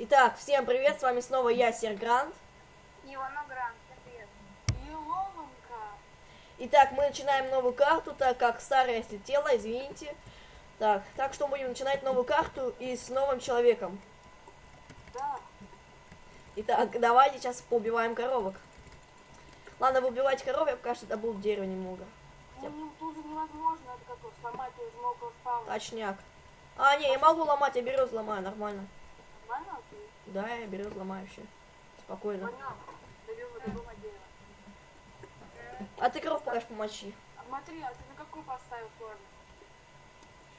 Итак, всем привет, с вами снова я, Сергрант. Иванограм, привет. Илонка. Итак, мы начинаем новую карту, так как старая слетела, извините. Так, так что будем начинать новую карту и с новым человеком. Да. Итак, давайте сейчас поубиваем коровок. Ладно, вы убивайте коров, я пока что добыл дерево немного. Ну, ну, тут же невозможно это как сломать из много спавна. Точняк. А, не, я могу ломать, я беру, взломаю, нормально. Ты? Да, я взломаю вообще. Спокойно. Понял. Добил, добил на дерево. А ты коров пока помочи. Смотри, а ты на какую поставил сложность?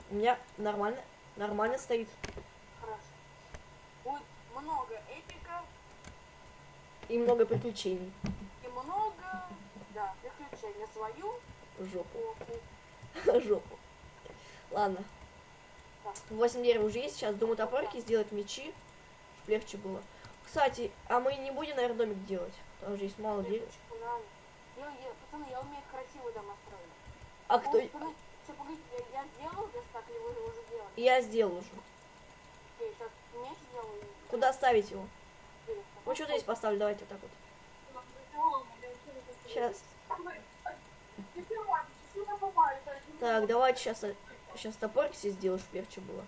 У меня нормально, нормально стоит. Хорошо. Будет много эпика И много приключений. и много, да, приключений. Свою Жопу. Жопу. Ладно. Так. 8 дерев уже есть. Сейчас думаю топорики сделать мечи. Чтоб легче было. Кстати, а мы не будем, наверное, домик делать. Там же есть мало дерев. Лепочку надо. Я, я, пацаны, я умею красивый дом строить. А кто... Я, я сделал или вы уже? Я сделал уже. Окей, сейчас меч сделаю. и Куда ставить его? Ну что здесь поставлю? Давайте вот так вот. Сейчас. Так, давайте сейчас, сейчас топорик себе сделаю, чтобы легче было.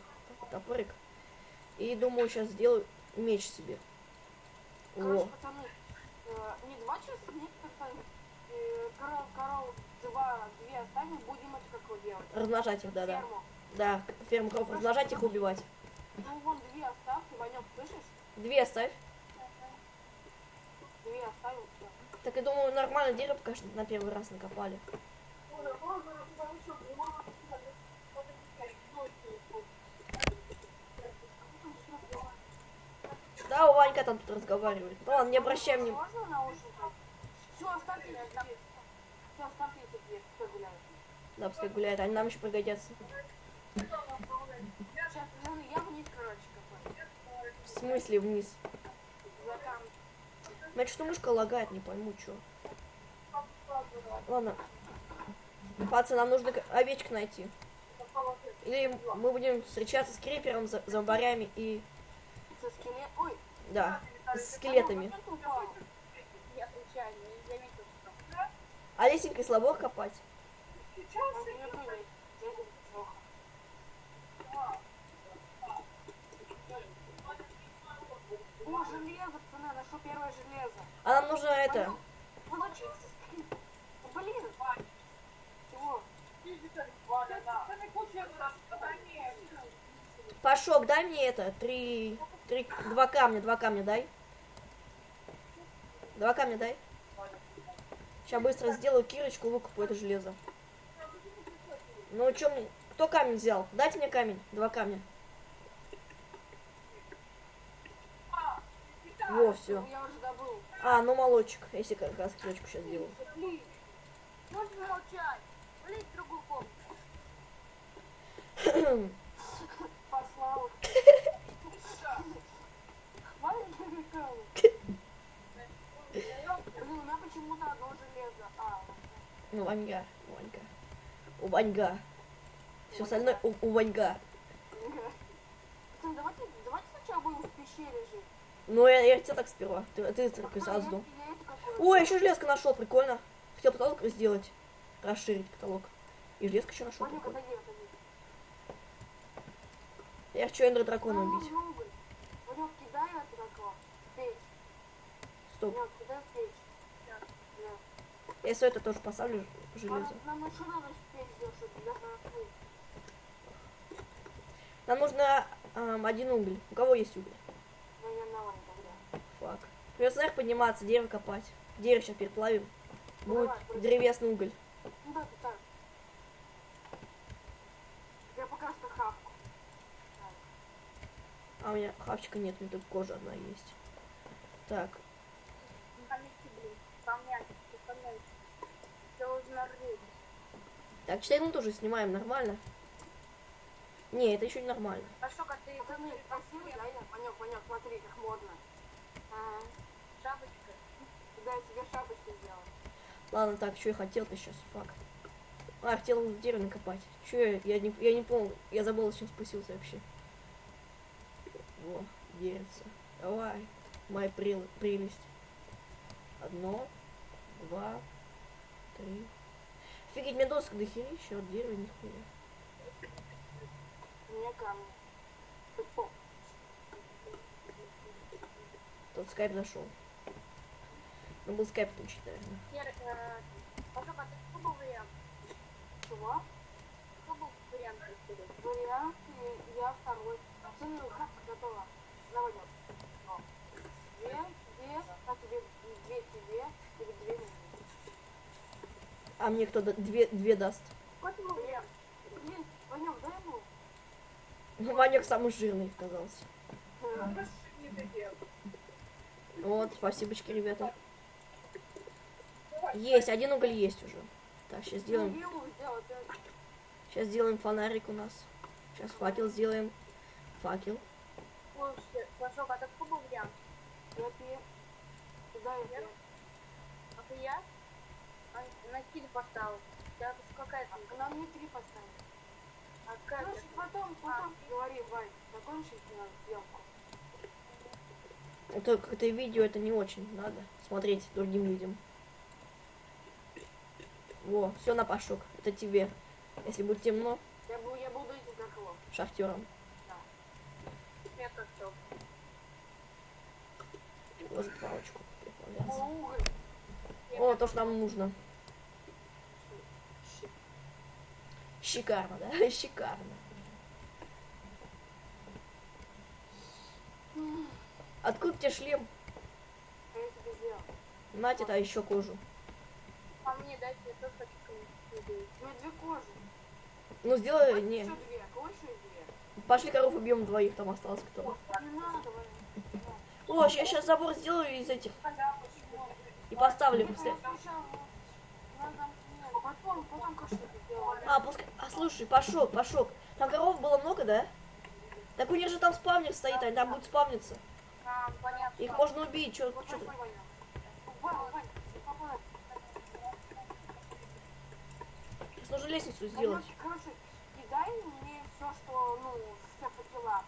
Топорик. И думаю, сейчас сделаю меч себе. Короче, Во. пацаны, э, не два часа, нет, как э, коров, коров, два, две оставим, будем это как делать. Размножать их, да-да. Да, ферму коров размножать их убивать. Ну, вон две оставьте, Ванек, слышишь? Две оставь. Две оставил, все. Так я думаю, нормально дерево что на первый раз накопали. Да, Ванька там тут разговаривает. Ну ладно, не обращай внимания. Можно наушники? Все, оставьте эти две. Все, оставьте эти две, кто гуляет. Да, пускай гуляет, они нам еще пригодятся. Сейчас, я вниз, короче, копаю. В смысле вниз? Значит, что мышка лагает, не пойму, что. Ладно. Пацаны, нам нужно овечек найти. Или мы будем встречаться с крипером, за- зомбарями и... Со скелет... Ой, Да, с скелетами. А лесенкой слабо копать? О, железо, пацаны, нашел первое железо. А нам нужно это... Получился. Блин. Пашок, дай мне это, три, три, два камня, два камня дай. Два камня дай. Сейчас быстро сделаю кирочку, выкупу это железо. Ну, что мне... Кто камень взял? Дайте мне камень, два камня. Во, все. А, ну молочек, если как раз кирочку сейчас сделаю. Можно молчать. Другую комнату. Послал. Хватит прикалывать. Блин, у меня почему-то одно железо. А, Ну, Ваньга, Ванька. У Ваньга. Все остальное у, у Ваньга. Давайте, давайте сначала будем в пещере жить. Ну, я, я хотел так сперва. Ты, ты только А, сразу я- дом. я Ой, еще железка нашел, прикольно. Хотел потолок сделать. Расширить потолок. И железка еще нашел. Я хочу эндер дракона убить. Ванюк, кидай это такое. Стоп. Я все это тоже поставлю железо. Нам, нужно эм, один уголь. У кого есть уголь? Тогда. Фак. Придется наверх подниматься, дерево копать. Дерево сейчас переплавим. Будет древесный уголь. Ну да, ты так. Я пока что хавку. А у меня хавчика нет, у меня только кожа одна есть. Так, Наконец-то, блин. Исполнять, исполнять. Все уже рыть. Так, 4 минуты уже снимаем, нормально? Не, это еще не нормально. А что, как ты красивый, да, я? Ванек, Ванек, смотри, как модно. Ага. Шапочка. Да, я себе шапочку сделал. Ладно, так, что я хотел-то сейчас, фак. А, хотел дерево накопать. Че я, я не, я не понял, я забыл, зачем спустился вообще. Во, деревце. Давай, моя прел- прелесть. Одно, два, три. Офигеть, мне досок до еще от дерева нихуя. Мне камни. Тот скайп зашел. Ну, был скайп включить, наверное. Сер, э, а ты был вариант? Чего? Какой был вариант? Вариант, и я второй. Смотри, хапка готова. Давай, идём. О. Две, две, а тебе две тебе, или две мне. А мне кто да- две, две даст? Ну, Ванек самый жирный оказался. Вот, спасибочки, ребята. Есть, один уголь есть уже. Так, сейчас сделаем, сейчас сделаем фонарик у нас. Сейчас факел сделаем. Факел. Слушай, а. А? А, на киль поставил. У тебя какая там? А нам не три поставить. А какая Короче, потом, потом говори, Вань, закончить на съемку. Это видео это не очень надо смотреть другим людям. Во, все на пашок. Это тебе. Если будет темно, Я, бу- я буду этим как его. шахтером. Я как чё? Ложить палочку. О, то, что нам нужно. Шикарно, да? Шикарно. Откуда тебе шлем? А я тебе сделал. На тебе еще кожу. А мне дайте, я тоже хочу кому-нибудь. У меня две кожи. Ну сделай, не. Еще две. Еще две? Пошли коров убьем двоих, там осталось кто. Не надо. О, я сейчас забор сделаю из этих. И поставлю. Сначала надо- А, пускай. А слушай, пошок, пошок. Там коров было много, да? Так у них же там спавнер стоит, они там будут спавниться. Их можно убить, Ваня. Вань, Вань, попадай. нужно лестницу сделать. Короче, короче, кидай мне все, что, ну, все факела.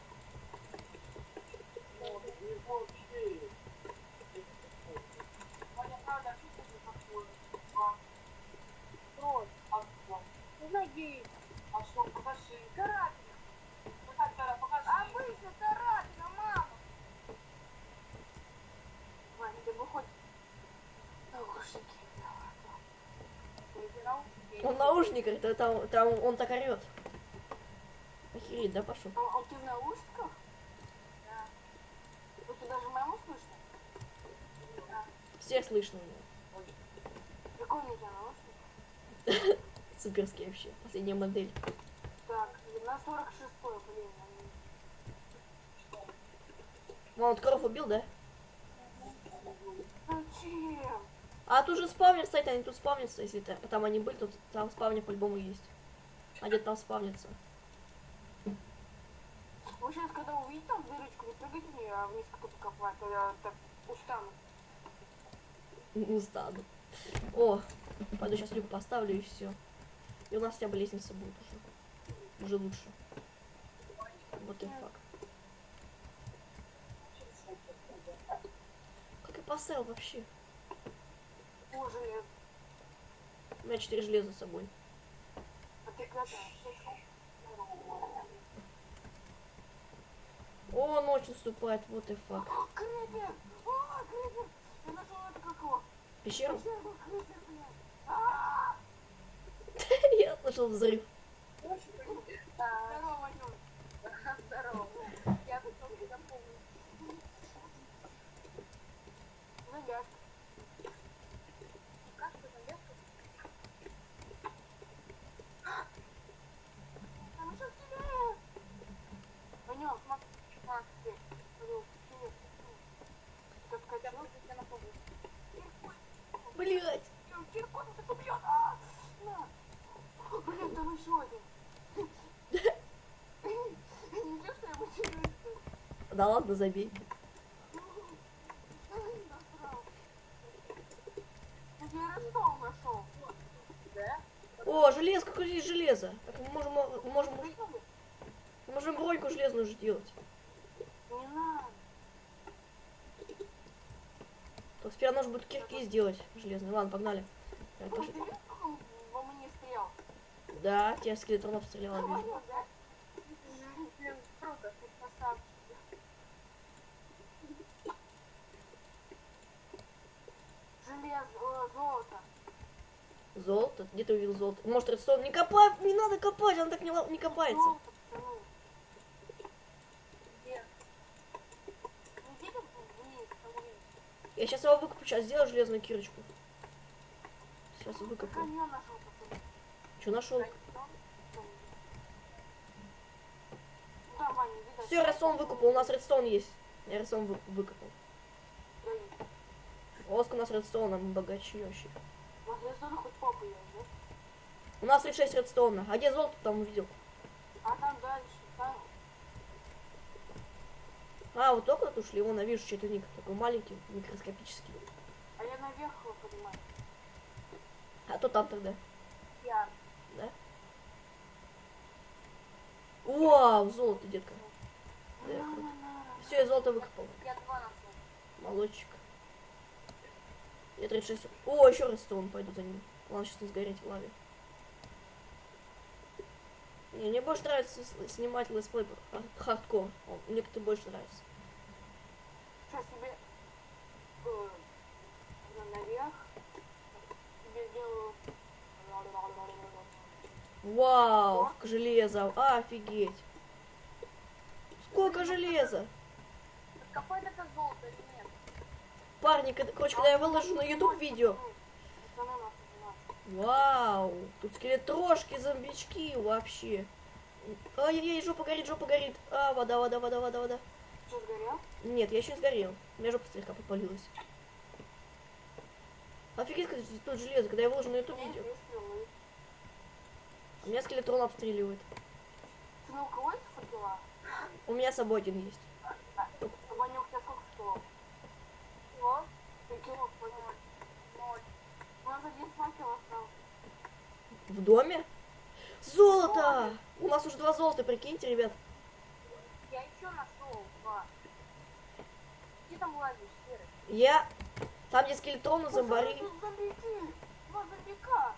Ваня, правда, а что ты такое? А, Стой. Ноги. а что, покажи. Карабин. Покажи, Тара, покажи. Обычно мама. Ваня, ты выходи. Наушники. Он наушник, это там, там он так орет. Охереть, да, пошел? А, а ты в наушниках? Да. Вот ты даже маму слышно? Всех слышно у него. Прикольный наушник. Суперский вообще. Последняя модель. Так, на 46 блин. они- Вон, вот коров убил, да? Зачем? А тут же спавнер стоит, они тут спавнятся, если та- там они были, то там спавнер по-любому есть. А где там спавнится? Вы сейчас, когда увидите там дырочку, не прыгайте в нее, а вниз какой-то копать, а я так устану. Не стану. О, пойду сейчас люк поставлю и все. И у нас хотя бы лестница будет уже. Уже лучше. Вот и факт. Как я поставил вообще? Железо. У меня четыре железа с собой. О, ночь наступает, вот и факт. О, крипер! О, крипер! Я нашел это как его. Пещеру? Пещеру, крипер, блядь. А, Слышал взрыв. А, Здорово, Ванюк. Здорово. Я тут только запомнил. Нога. Как ты наверх? Там еще сильнее. Ванюк, смотри. Смотри. Ванюк, сильнее. Как Я качок. просто тебя напомню. Блять. Киркот нас убьет! А! На! Блин, там еще один. Ничего, что я матерюсь? Да ладно, забей. О, железо, какое здесь железо? Так мы можем, мы можем, мы можем броньку железную же делать. Не надо. Сперва нужно будет кирки сделать железные. Ладно, погнали. Так, пошли. Да, тебя скелетрон обстрелял, вижу. Понял, да? Блин, круто. Ты красавчик. Железо, э, золото. Золото? Где ты увидел золото? Может, редстоун? Не копай, не надо копать, он так не, не копается. Золото? Я сейчас его выкуплю, сейчас сделаю железную кирочку. Сейчас Как выкуплю. Что нашел? Все, редстоун выкупал, у нас редстоун есть. Я редстоун вы- выкопал. Да, Воск у нас редстоуна, мы вообще. У нас рисунок хоть попа есть, да? У нас 36 редстоуна. А где золото там увидел? А там дальше, там... А, вот только тут ушли, вон, я вижу чей-то ник. Такой маленький, микроскопический. А я наверх его поднимаю. А то там тогда. Я. Да? Вау, золото, детка. Да, На-на-на. Все, я золото выкопал. Я два нашел. Молодчик. Я 36. О, еще раз пойду за ним. Ладно, сейчас не сгореть в лаве. Не, мне больше нравится с- снимать летсплей хар- хардкор. Мне как-то больше нравится. Сейчас тебе... э, на- наверх. Вау, железа. Офигеть. Сколько железа. Это золото? Парни, когда- короче, когда я выложу на YouTube видео. Вау, тут скелетрошки, зомбички вообще. Ай-яй-яй, жопа горит, жопа горит. А, вода, вода, вода, вода, вода. Что, сгорел? Нет, я еще не сгорел. У меня жопа слегка попалилась. Офигеть, как тут железо, когда я выложу на YouTube видео. У меня скелетрон обстреливает. Ты ну у кого факела? У меня с собой один есть. Ваня, у тебя сколько факелов? Вот. Факелов, Ваня. Ноль. У нас один факел остался. В доме? Золото! У нас уже два золота, прикиньте, ребят. Я еще нашел два. Где там лазишь, Серый? Я... Там, где скелетроны, зомбари. Тут. Два зомбика.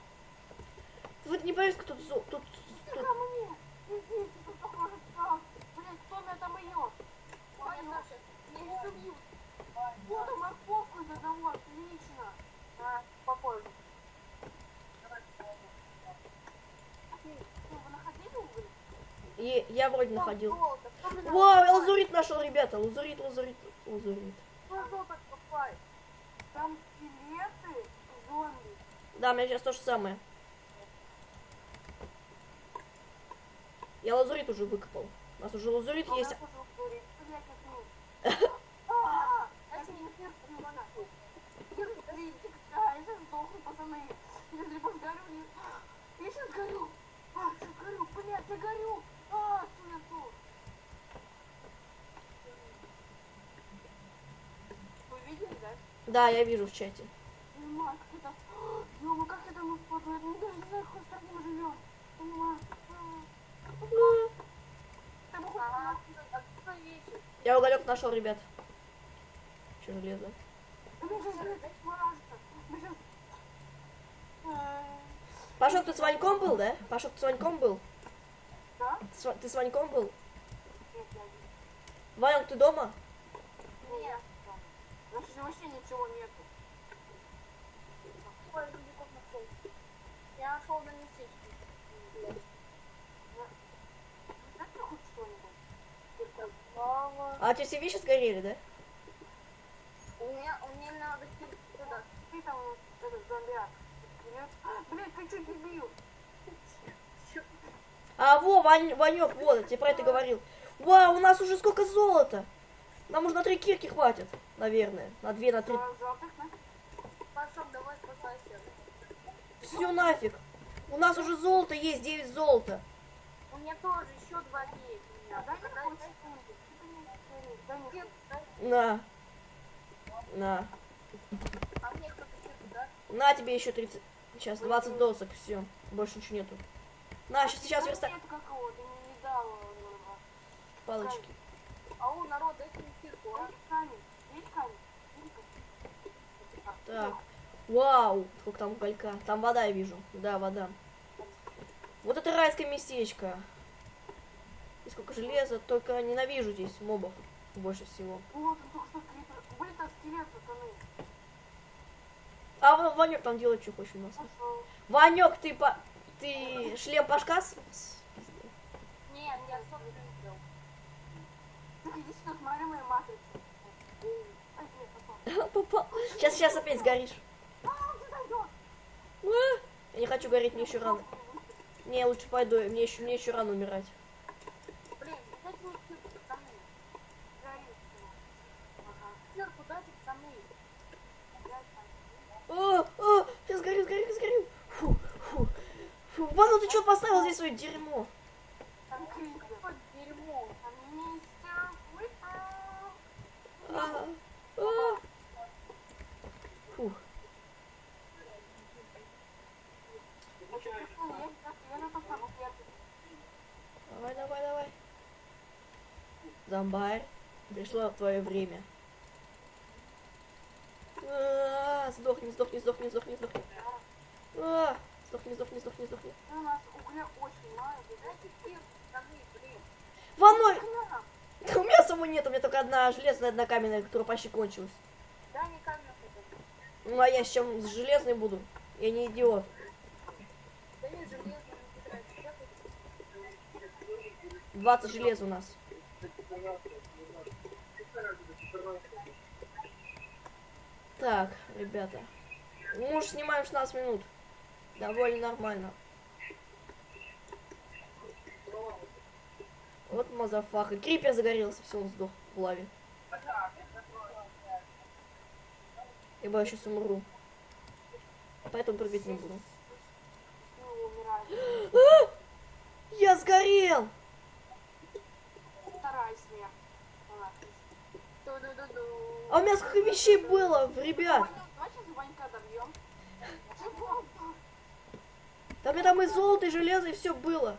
Вы не боитесь, кто тут... зо- тут, Ты тут... ко мне. Иди, ты тут похоже стал. Блин, кто меня там ее? Ой, Саша, не забью. Вот и морковку задавал, отлично. А, уголь? И я вроде Там находил. золото. Надо лазурит нашел, ребята. Лазурит, лазурит, лазурит. Там скелеты, зомби. Да, у меня сейчас то же самое. Я лазурит уже выкопал. У нас уже лазурит А есть. меня тоже уголь. Блядь, как ну. А, Это не сердце, не надо. Я я сейчас сдохну, пацаны. Я либо сгорю, не... Я сейчас горю. А, сейчас горю, блядь, я горю. А, тут? Вы видели, да? Да, я вижу в чате. Понимаю, как это... Ёма, как это мы в Я даже не знаю, какой стране мы живем. Понимаю. Я уголек нашел, ребят. Че железо? Да мы сейчас блядь, смажется. Мы сейчас... Пашок, ты с Ваньком был, да? Пашок, ты с Ваньком был? С Ва- Ты с Ваньком был? Нет, я. Ванек, ты дома? Нет. У нас вообще ничего нету. Ой, зомбиков нашел. Я нашел на хоть что-нибудь? А тебе все вещи сгорели, да? У меня, у меня надо. Ты там этот зомбиак. Нет? Ты. А, во, Вань, Ванек, вот, я тебе про это говорил. Вау, у нас уже сколько золота. Нам уже на три кирки хватит, наверное. На две, на три. Все нафиг. У нас уже золото есть, 9 золота. У меня тоже еще два есть. На. На. А? На тебе еще 30. Сейчас 20 досок, все. Больше ничего нету. На, сейчас, сейчас верста... Палочки. Ау, народ, дайте мне кирку, а? Есть камень? Есть камень? Есть камень? Вау, сколько там уголька. Там вода я вижу. Да, вода. Вот это райское местечко. И сколько железа, только ненавижу здесь мобов больше всего. Он только что крипер. Блин, там скелет, пацаны. А Ва- Ванек там делает, что хочет у нас. Ванек, ты по... Ты шлем пашка с- с- Нет, я что не смотри мои матрицы. Ай, нет, попал. Сейчас, сейчас опять сгоришь. А. А, Я не хочу гореть, мне еще рано. Не, лучше пойду, мне еще, мне еще рано умирать. Блин, дайте мне кирку, пацаны. Горит всё. Ага. Кирку дайте, пацаны. О, о, я сгорю, сгорю, сгорю. Фу, фу, фу. Вану, ты что поставил здесь свое дерьмо? А, а. Сейчас- первый. Давай, давай, давай. Зомбарь, пришло твое время. А, Сдохни, сдохни, сдохни, сдохни, сдохни. А, Сдохни, сдохни, сдохни, сдохни. У нас угля очень мало. Дайте блин. Ваной! Угля. У меня самой нет, у меня только одна железная, одна каменная, которая почти кончилась. Да, не камень это. Ну а я с чем с железной буду? Я не идиот. Да не железно, не тратить. Сейчас 20 железа у нас. Так, ребята. Мы уже снимаем 16 минут. Довольно нормально. Вот мазафаха. Крипер загорелся, все, он сдох в лаве. Ибо я сейчас умру. Поэтому прыгать не буду. Умирает. Я сгорел! Вторая. А у меня сколько вещей было, ребят. У меня там и золото, и железо, и все было.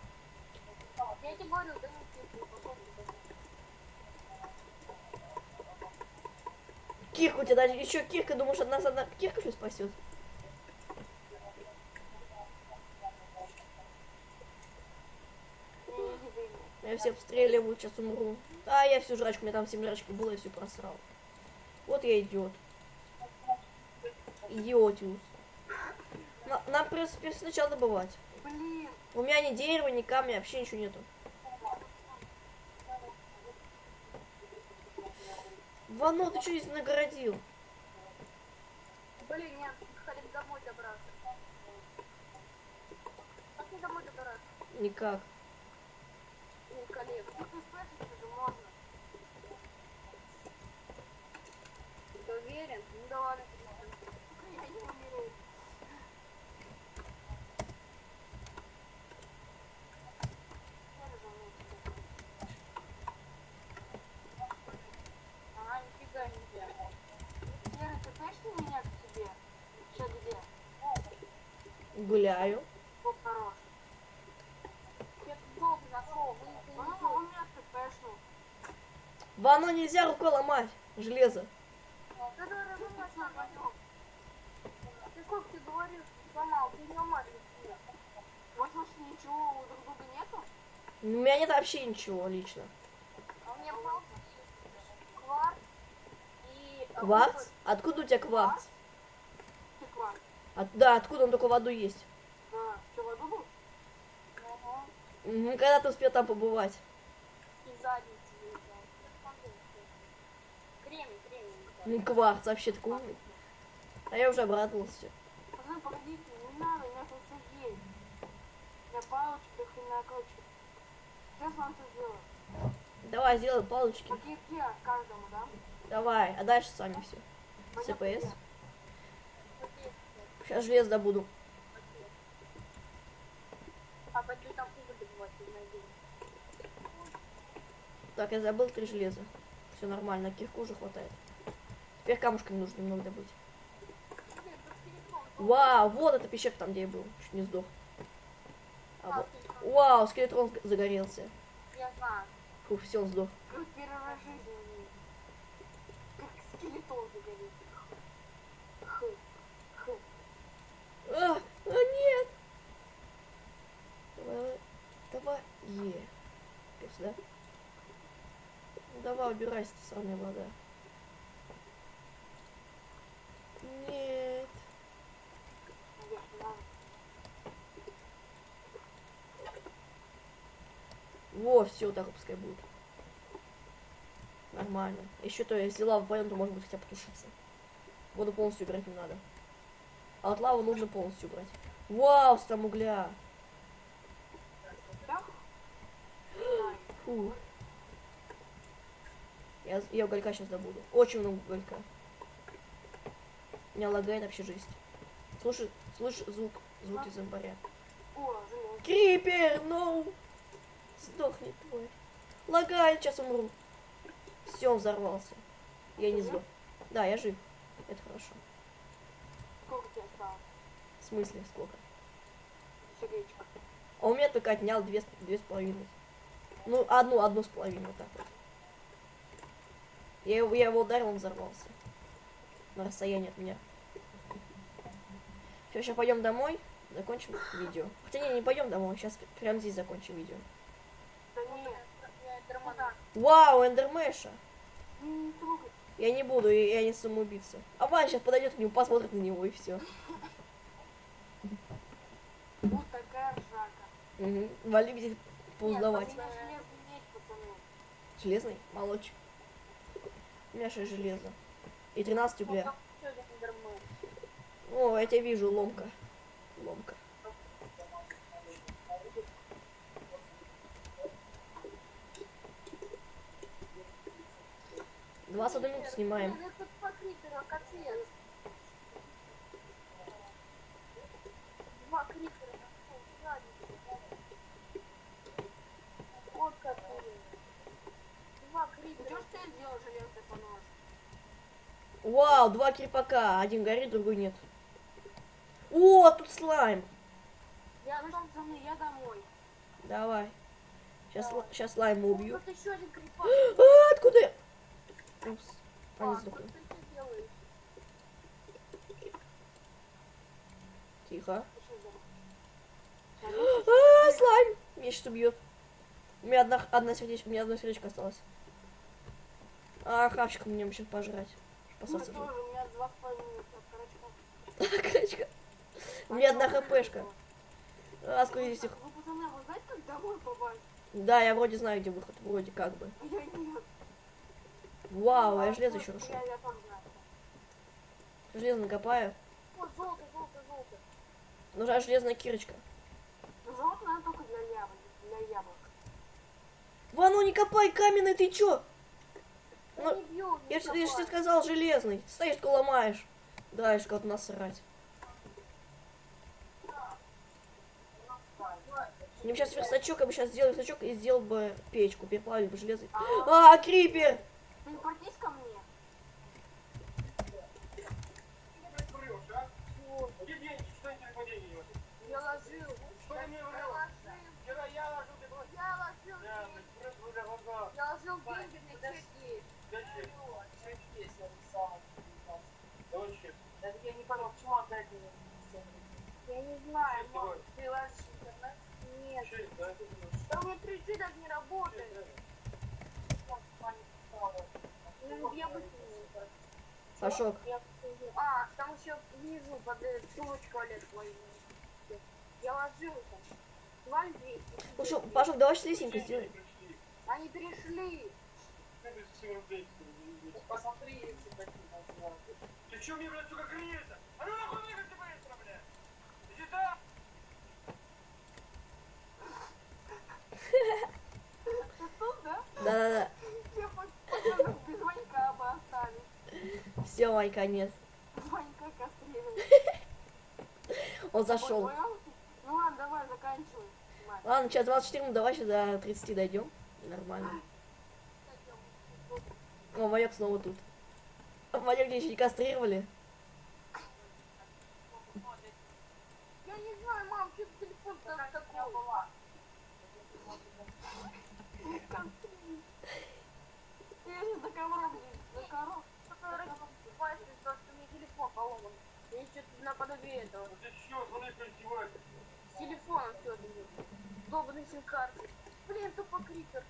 Кирка у тебя даже еще кирка, думаешь, от нас одна кирка что спасет? Я все обстреливаю, сейчас умру. А, я всю жрачку, у меня там 7 жрачки было, я все просрал. Вот я идиот. Идиотиус. На- нам, в принципе, сначала добывать. Блин, У меня ни дерева, ни камня, вообще ничего нету. Вано, ты что здесь нагородил? Блин, нет, хотим домой добраться. Как мне домой добраться? Никак. У коллег. ну ты спрашиваешь, же можно. Ты уверен? Ну да ладно. Я не умею. Ага, нифига нельзя. Лера, ты точно меня к себе? Че, где? Гуляю. Бог хорош. Я тут долго нашел, вы Ну, не он меня тпшнул. Вано нельзя рукой ломать. Железо. Ты ты говоришь, ты не ломаешь. Вот ничего у друг друга нету? У меня нет вообще ничего лично. А у меня палки есть, кварц и... а, Кварц? Откуда у тебя кварц? Ты кварц. От- да, откуда он только в аду есть? Да. Че, в аду был? Ага. Мгм, Когда ты успел там побывать? И задницы кремень. Ну, кварц вообще такой. А я уже обрадовался. Пацаны, погодите, не надо, у меня тут все есть. Я палочки, хрена, короче. Сейчас вам все сделаю. Давай, сделай палочки. Кирке каждому, да? Давай, а дальше сами все. Где? Сейчас железо добуду. А. Так, я забыл три железа. Все нормально, кирку уже хватает. Теперь камушками нужно немного добыть. Вау, вот эта пещерка там, где я был. Чуть не сдох. А вот. Вау, скелет загорелся. Я знаю. Фу, все, он сдох. А, а нет! Давай, давай. Е. Пес, да? Ну, давай, убирайся, ты сраная вода. Во, все, так пускай будет. Нормально. Еще то, если лава пойдет, то может быть хотя бы потушиться. Воду полностью убирать не надо. А от лавы нужно полностью убрать. Вау, там угля. Фу. Я, я уголька сейчас добуду. Очень много уголька. Меня лагает вообще жесть. Слушай, слышь звук, звуки зомбаря. О, железо. Крипер, ноу! Сдохни, твой. Лагает, сейчас умру. Все, он взорвался. Я не сдох. Да, я жив. Это хорошо. Сколько тебе осталось? В смысле, сколько? Сердечко. А у меня только отнял две, две с половиной. Ну, одну, одну с половиной, вот так вот. Я его, я его ударил, он взорвался. На расстоянии от меня. Все, сейчас пойдем домой, закончим видео. Хотя не, не пойдем домой, сейчас прямо здесь закончим видео. Вау, эндермеша! Не трогай. Я не буду, я, не самоубийца. А Ваня сейчас подойдет к нему, посмотрит на него и все. Вот такая ржака. Угу. Вали где Нет, поуздавать. железный? Молодчик. У меня 6 железа. И 13 угля. О, я тебя вижу, ломка. Ломка. 21 минуту снимаем. Вау, два крипака. Один горит, другой нет. О, тут слайм. Я, пацаны, я домой. Давай. Сейчас, сейчас слайма убью. А, откуда я? Упс. А, ты делаешь? Тихо. А, слайм! Меня сейчас убьет. У меня одна, одна сердечко, у меня одно сердечко осталось. А, хавчик мне сейчас пожрать. Пососать. тоже, у меня два. Крачка. У меня одна хпшка. А, сколько здесь их? Да, я вроде знаю, где выход. Вроде как бы. А Я нет. Вау, я железо еще знаю. Железо накопаю. О, золото, золото, золото. Нужна железная кирочка. Золото надо только для яблок. Для яблок. Вон, ну не копай каменный, ты чё? Я Ну, не бью, не Я, же тебе сказал железный. Стоишь, только ломаешь. Да, как насрать. Мне бы сейчас верстачок, я бы сейчас сделал верстачок и сделал бы печку, переплавил бы железо. А, крипер! Телепортись ко мне. Вот. Евгений, что тебе падение? Я ложил. Что ты мне Я врал? ложил. Вчера я ложу, ты бросил. Я ложил Да, деньги. ты просто уже глаза. Я ложил деньги на чеки. Зачем? Зачем? Я не понял, почему отдать мне? Я не знаю, Честь мам. давай. Ты ложишь интернет? Нет. Честь, да? Да у меня 3G даже не работает. Ну, я быстрее. Пашок, А, там еще внизу под э, Олег твой. Я ложил там. Валь 200. Пашок, Пашок, давай шлесенько сделаем. Они перешли. Посмотри, если такие Ты чё мне, блядь, сука, греешься? А ну нахуй выходи быстро, блядь! Иди сюда! Ты тут, да? Да-да-да. Я пацанов без Ванька бы оставить. Ванька кастрирует. Он зашел. Ну ладно, давай, заканчивай. Ладно, сейчас 24, ну давай сейчас до 30 дойдем. Нормально. О, Ванек снова тут. Где еще не кастрировали. Я не знаю, мам, что телефон там такой. Я сейчас за ковром здесь, за ковром. Который покупаешь из-за того, что у меня телефон поломан. Я что-то наподобие этого. Ты чё, смотри, как издеваешься? С телефоном все это. долбанной сим-карты. Блин, тупо крипер.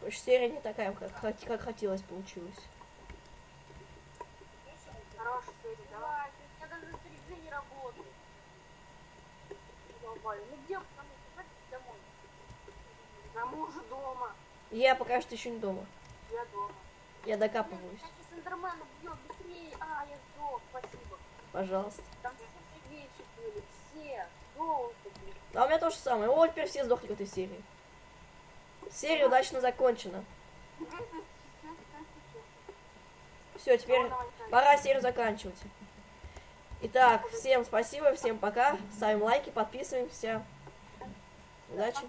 Короче, серия не такая, как, как хотелось, получилось. Хорошая серия, меня даже 3G не работает. Долбали. Ну где потому что давайте домой. На мужа дома. Я пока что еще не дома. Я дома. Я докапываюсь. Эндермен убьет быстрее. А, я сдох, спасибо. Пожалуйста. Там все вещи были, все. Долго. А у меня то же самое. О, теперь все сдохли в этой серии. Серия удачно закончена. Все, теперь пора серию заканчивать. Итак, всем спасибо, всем пока. Ставим лайки, подписываемся. Удачи.